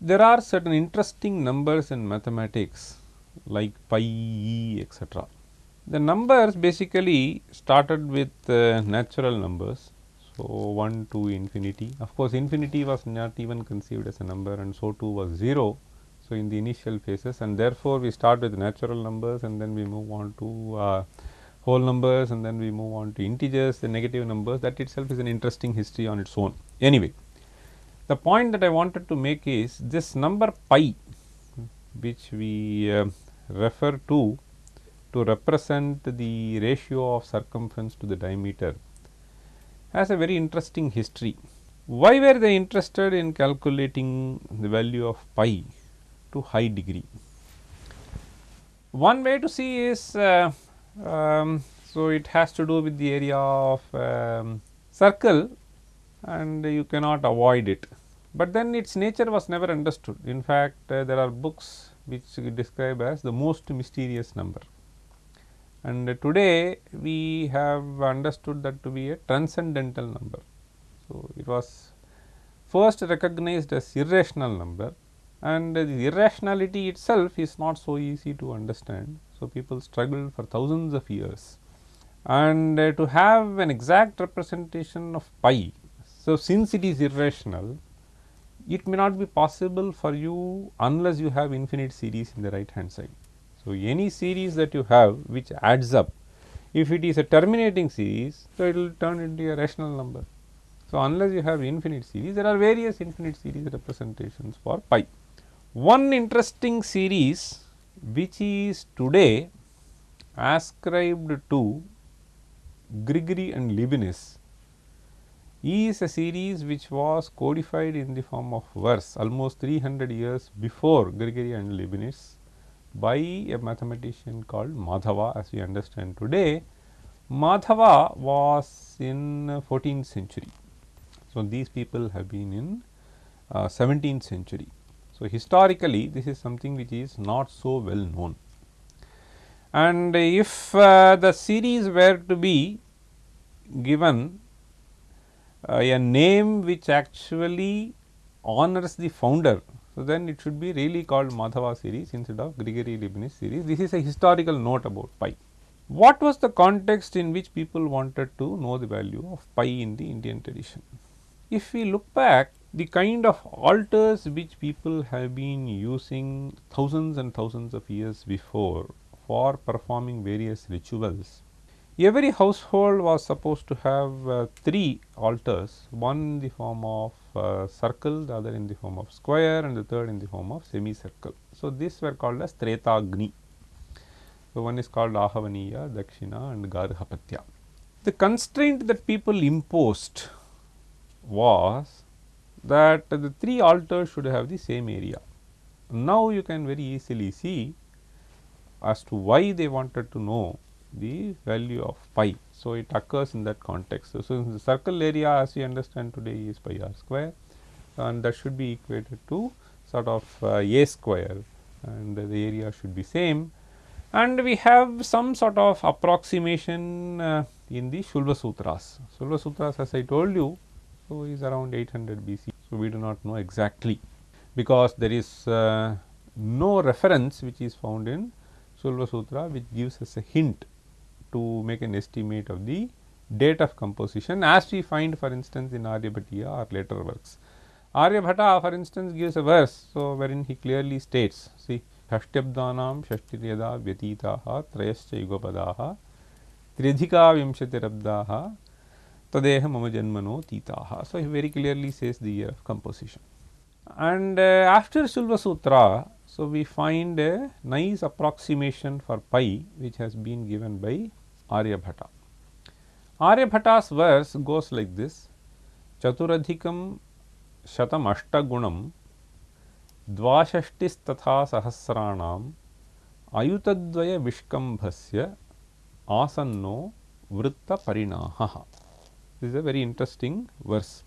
There are certain interesting numbers in mathematics like pi e etcetera. The numbers basically started with uh, natural numbers. So, 1 to infinity of course, infinity was not even conceived as a number and so too was 0. So, in the initial phases and therefore, we start with natural numbers and then we move on to uh, whole numbers and then we move on to integers the negative numbers that itself is an interesting history on its own. Anyway, the point that I wanted to make is this number pi which we uh, refer to to represent the ratio of circumference to the diameter has a very interesting history. Why were they interested in calculating the value of pi to high degree? One way to see is uh, um, so it has to do with the area of um, circle and you cannot avoid it, but then its nature was never understood. In fact, uh, there are books which describe as the most mysterious number and today we have understood that to be a transcendental number. So, it was first recognized as irrational number and the irrationality itself is not so easy to understand. So, people struggled for thousands of years and uh, to have an exact representation of pi. So, since it is irrational it may not be possible for you unless you have infinite series in the right hand side. So, any series that you have which adds up if it is a terminating series so it will turn into a rational number. So, unless you have infinite series there are various infinite series representations for pi. One interesting series which is today ascribed to Gregory and Leibniz is a series which was codified in the form of verse almost 300 years before Gregory and Leibniz by a mathematician called Madhava as we understand today. Madhava was in 14th century. So, these people have been in uh, 17th century. So, historically this is something which is not so well known. And if uh, the series were to be given uh, Uh, a name which actually honors the founder so, then it should be really called Madhava series instead of Gregory Leibniz series. This is a historical note about pi. What was the context in which people wanted to know the value of pi in the Indian tradition? If we look back the kind of altars which people have been using thousands and thousands of years before for performing various rituals Every household was supposed to have uh, three altars, one in the form of uh, circle, the other in the form of square and the third in the form of semicircle. So, these were called as Tretagni. So, one is called Ahavaniya, Dakshina and Garhapatya. The constraint that people imposed was that the three altars should have the same area. Now, you can very easily see as to why they wanted to know the value of pi. So, it occurs in that context. So, so the circle area as we understand today is pi r square and that should be equated to sort of uh, a square and the area should be same and we have some sort of approximation uh, in the Shulva Sutras. Shulva Sutras as I told you, so is around 800 BC. So, we do not know exactly because there is uh, no reference which is found in Shulva Sutra which gives us a hint to make an estimate of the date of composition as we find for instance in Aryabhatiya or later works. Aryabhata for instance gives a verse, so wherein he clearly states see षष्ट्यब्दानां षष्टिर्यदा व्यतीताः त्रयश्च युगपदाः त्र्यधिका विंशतिरब्दाः तदेह मम जन्मनो तीताः. So, he very clearly says the year of composition. And uh, after Shulva Sutra, so we find a nice approximation for pi which has been given by Aryabhata. Aryabhata's verse goes like this Chaturadhikam shatam ashtagunam द्वाषष्टिस्तथा सहस्राणाम् अयुतद्वय विष्कम्भस्य आसन्नो वृत्तपरिणाहः this is a very interesting verse.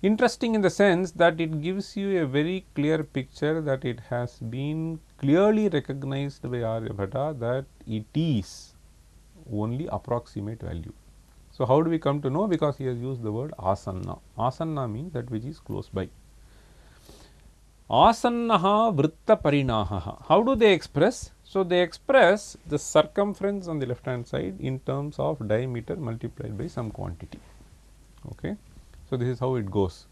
Interesting in the sense that it gives you a very clear picture that it has been clearly recognized by Aryabhata that it is only approximate value. So, how do we come to know? Because he has used the word asanna. Asanna means that which is close by. Asannaha vritta parinaha. How do they express? So, they express the circumference on the left hand side in terms of diameter multiplied by some quantity. Okay. So, this is how it goes.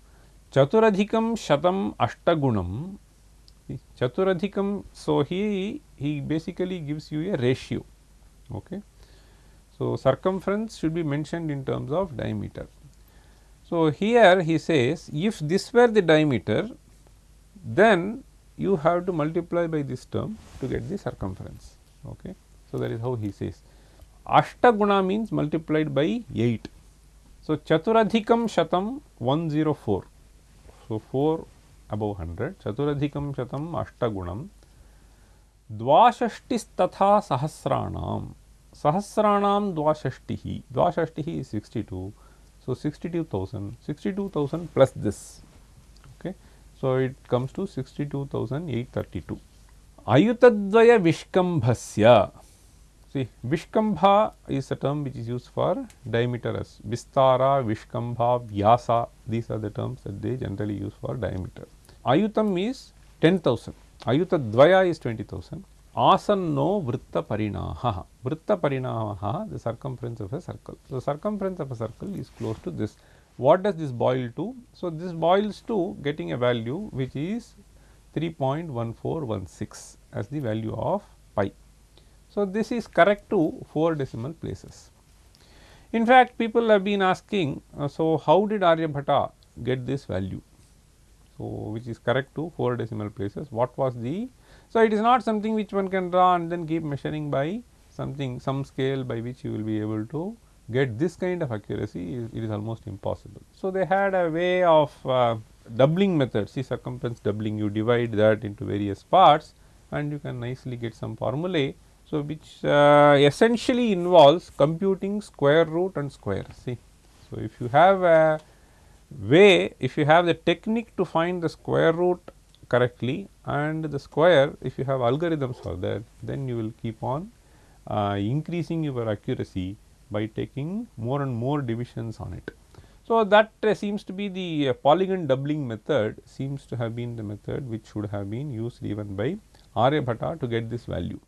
Chaturadhikam shatam ashtagunam. Chaturadhikam, so he, he basically gives you a ratio. Okay. So, circumference should be mentioned in terms of diameter. So, here he says if this were the diameter then you have to multiply by this term to get the circumference. Okay. So, that is how he says. Ashtaguna means multiplied by 8. So, Chaturadhikam Shatam 104. So, 4 above 100 Chaturadhikam Shatam Ashtagunam Dvashashtistatha Sahasranam Sahasranam Dvashashtihi Dvashashtihi is 62. So, 62,000 62,000 plus this okay. So, it comes to 62,832. Ayutadvaya Vishkambhasya see Vishkambha is a term which is used for diameter as Vistara, Vishkambha, Vyasa these are the terms that they generally use for diameter. Ayutam is 10,000, Ayutadvaya is 20,000, Asanno Vritta Parinaha, Vritta Parinaha the circumference of a circle. So, circumference of a circle is close to this what does this boil to? So, this boils to getting a value which is 3.1416 as the value of pi. So, this is correct to 4 decimal places. In fact, people have been asking, uh, so how did Aryabhata get this value? So, which is correct to 4 decimal places, what was the, so it is not something which one can draw and then keep measuring by something, some scale by which you will be able to get this kind of accuracy it is almost impossible. So, they had a way of uh, doubling method see circumference doubling you divide that into various parts and you can nicely get some formulae. So, which uh, essentially involves computing square root and square see. So, if you have a way if you have the technique to find the square root correctly and the square if you have algorithms for that then you will keep on uh, increasing your accuracy by taking more and more divisions on it. So, that uh, seems to be the uh, polygon doubling method seems to have been the method which should have been used even by Aryabhatta to get this value.